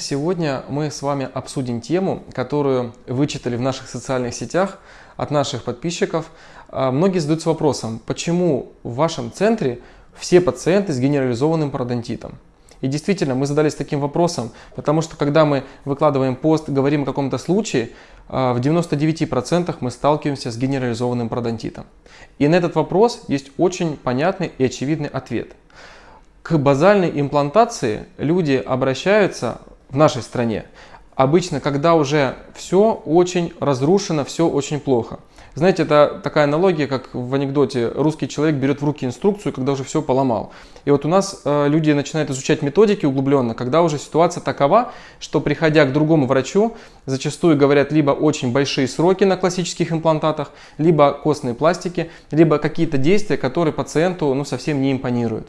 Сегодня мы с вами обсудим тему, которую вычитали в наших социальных сетях от наших подписчиков. А, многие задаются вопросом, почему в вашем центре все пациенты с генерализованным пародонтитом? И действительно, мы задались таким вопросом, потому что когда мы выкладываем пост, говорим о каком-то случае, а, в 99% мы сталкиваемся с генерализованным пародонтитом. И на этот вопрос есть очень понятный и очевидный ответ. К базальной имплантации люди обращаются в нашей стране. Обычно, когда уже все очень разрушено, все очень плохо. Знаете, это такая аналогия, как в анекдоте, русский человек берет в руки инструкцию, когда уже все поломал. И вот у нас э, люди начинают изучать методики углубленно, когда уже ситуация такова, что приходя к другому врачу, зачастую говорят либо очень большие сроки на классических имплантатах, либо костные пластики, либо какие-то действия, которые пациенту ну, совсем не импонируют.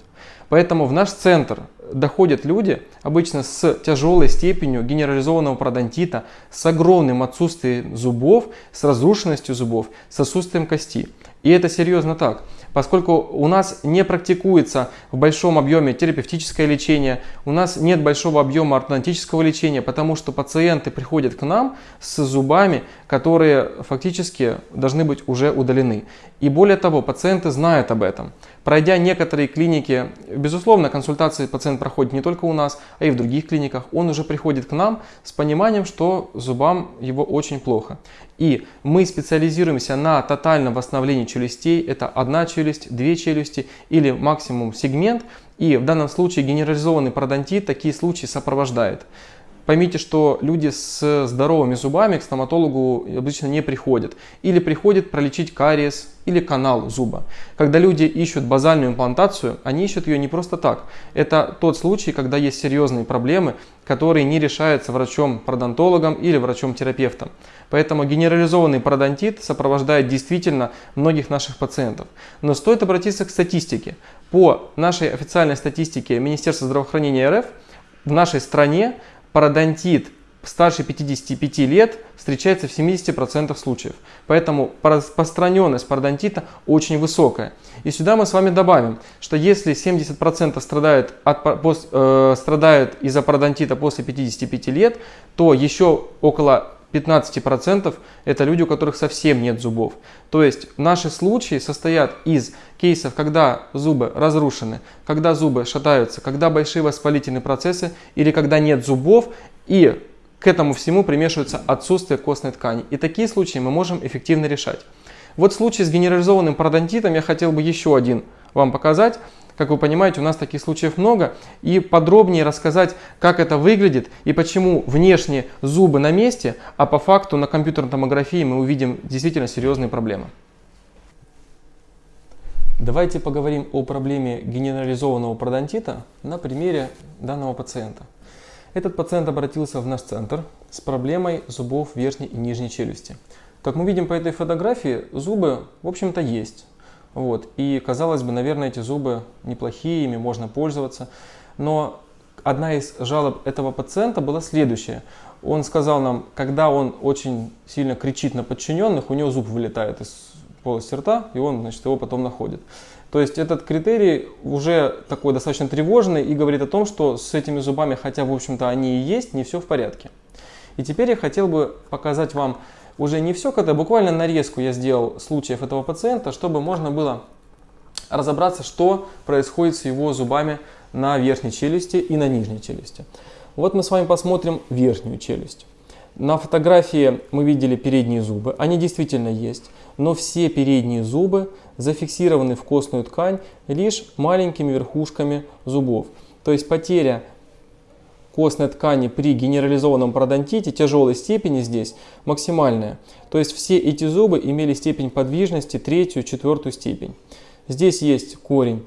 Поэтому в наш центр доходят люди обычно с тяжелой степенью генерализованного пародонтита, с огромным отсутствием зубов, с разрушенностью зубов, с отсутствием кости. И это серьезно так поскольку у нас не практикуется в большом объеме терапевтическое лечение, у нас нет большого объема ортодонтического лечения, потому что пациенты приходят к нам с зубами, которые фактически должны быть уже удалены. И более того, пациенты знают об этом. Пройдя некоторые клиники, безусловно, консультации пациент проходит не только у нас, а и в других клиниках, он уже приходит к нам с пониманием, что зубам его очень плохо. И мы специализируемся на тотальном восстановлении челюстей, это одна челюсть, две челюсти или максимум сегмент. И в данном случае генерализованный пародонтит такие случаи сопровождает. Поймите, что люди с здоровыми зубами к стоматологу обычно не приходят. Или приходят пролечить кариес или канал зуба. Когда люди ищут базальную имплантацию, они ищут ее не просто так. Это тот случай, когда есть серьезные проблемы, которые не решаются врачом-пародонтологом или врачом-терапевтом. Поэтому генерализованный пародонтит сопровождает действительно многих наших пациентов. Но стоит обратиться к статистике. По нашей официальной статистике Министерства здравоохранения РФ в нашей стране пародонтит старше 55 лет встречается в 70% случаев. Поэтому распространенность пародонтита очень высокая. И сюда мы с вами добавим, что если 70% страдают, от, э, страдают из-за пародонтита после 55 лет, то еще около 15% это люди, у которых совсем нет зубов. То есть наши случаи состоят из кейсов, когда зубы разрушены, когда зубы шатаются, когда большие воспалительные процессы или когда нет зубов и к этому всему примешивается отсутствие костной ткани. И такие случаи мы можем эффективно решать. Вот случай с генерализованным пародонтитом я хотел бы еще один вам показать. Как вы понимаете, у нас таких случаев много. И подробнее рассказать, как это выглядит и почему внешне зубы на месте, а по факту на компьютерной томографии мы увидим действительно серьезные проблемы. Давайте поговорим о проблеме генерализованного пародонтита на примере данного пациента. Этот пациент обратился в наш центр с проблемой зубов верхней и нижней челюсти. Как мы видим по этой фотографии, зубы, в общем-то, есть. Вот. И казалось бы, наверное, эти зубы неплохие, ими можно пользоваться. Но одна из жалоб этого пациента была следующая. Он сказал нам, когда он очень сильно кричит на подчиненных, у него зуб вылетает из полости рта, и он значит, его потом находит. То есть этот критерий уже такой достаточно тревожный и говорит о том, что с этими зубами, хотя в общем-то они и есть, не все в порядке. И теперь я хотел бы показать вам уже не все, когда буквально нарезку я сделал случаев этого пациента, чтобы можно было разобраться, что происходит с его зубами на верхней челюсти и на нижней челюсти. Вот мы с вами посмотрим верхнюю челюсть. На фотографии мы видели передние зубы, они действительно есть, но все передние зубы зафиксированы в костную ткань лишь маленькими верхушками зубов. То есть потеря костной ткани при генерализованном пародонтите тяжелой степени здесь максимальная. То есть все эти зубы имели степень подвижности третью, четвертую степень. Здесь есть корень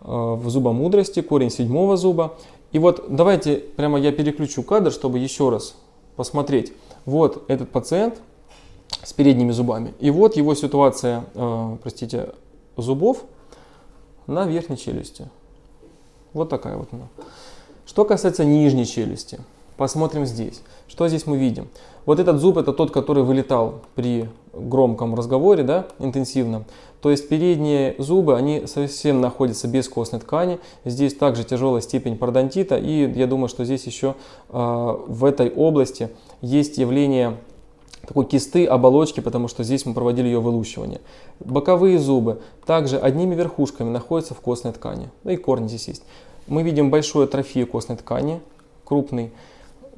э, в зубомудрости, корень седьмого зуба. И вот давайте прямо я переключу кадр, чтобы еще раз посмотреть. Вот этот пациент с передними зубами. И вот его ситуация, э, простите, зубов на верхней челюсти. Вот такая вот она. Что касается нижней челюсти, посмотрим здесь. Что здесь мы видим? Вот этот зуб это тот, который вылетал при громком разговоре, да, интенсивном. То есть передние зубы, они совсем находятся без костной ткани. Здесь также тяжелая степень пародонтита. И я думаю, что здесь еще э, в этой области есть явление такой кисты оболочки, потому что здесь мы проводили ее вылущивание. Боковые зубы также одними верхушками находятся в костной ткани. Ну и корни здесь есть. Мы видим большую атрофию костной ткани, крупный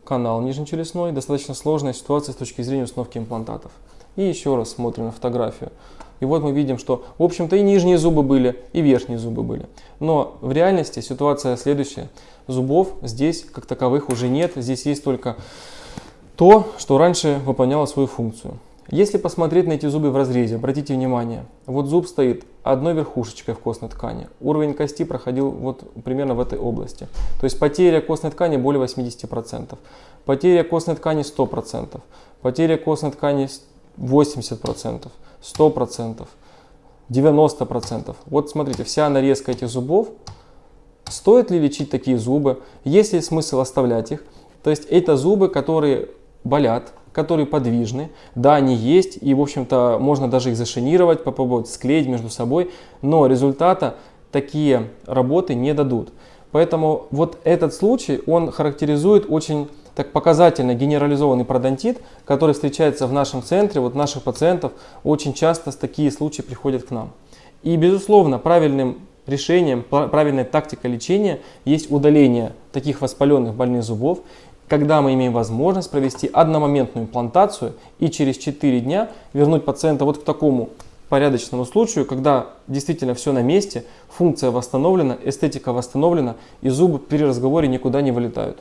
канал нижнечелюстной, достаточно сложная ситуация с точки зрения установки имплантатов. И еще раз смотрим на фотографию. И вот мы видим, что, в общем-то, и нижние зубы были, и верхние зубы были. Но в реальности ситуация следующая. Зубов здесь, как таковых, уже нет. Здесь есть только то, что раньше выполняло свою функцию. Если посмотреть на эти зубы в разрезе, обратите внимание, вот зуб стоит одной верхушечкой в костной ткани. Уровень кости проходил вот примерно в этой области. То есть потеря костной ткани более 80%. Потеря костной ткани 100%. Потеря костной ткани 80%, 100%, 90%. Вот смотрите, вся нарезка этих зубов. Стоит ли лечить такие зубы? Есть ли смысл оставлять их? То есть это зубы, которые болят, которые подвижны. Да, они есть, и, в общем-то, можно даже их зашинировать, попробовать склеить между собой, но результата такие работы не дадут. Поэтому вот этот случай, он характеризует очень так показательно генерализованный пародонтит, который встречается в нашем центре, вот наших пациентов, очень часто такие случаи приходят к нам. И, безусловно, правильным решением, правильной тактикой лечения есть удаление таких воспаленных больных зубов, когда мы имеем возможность провести одномоментную имплантацию и через 4 дня вернуть пациента вот к такому порядочному случаю, когда действительно все на месте, функция восстановлена, эстетика восстановлена и зубы при разговоре никуда не вылетают.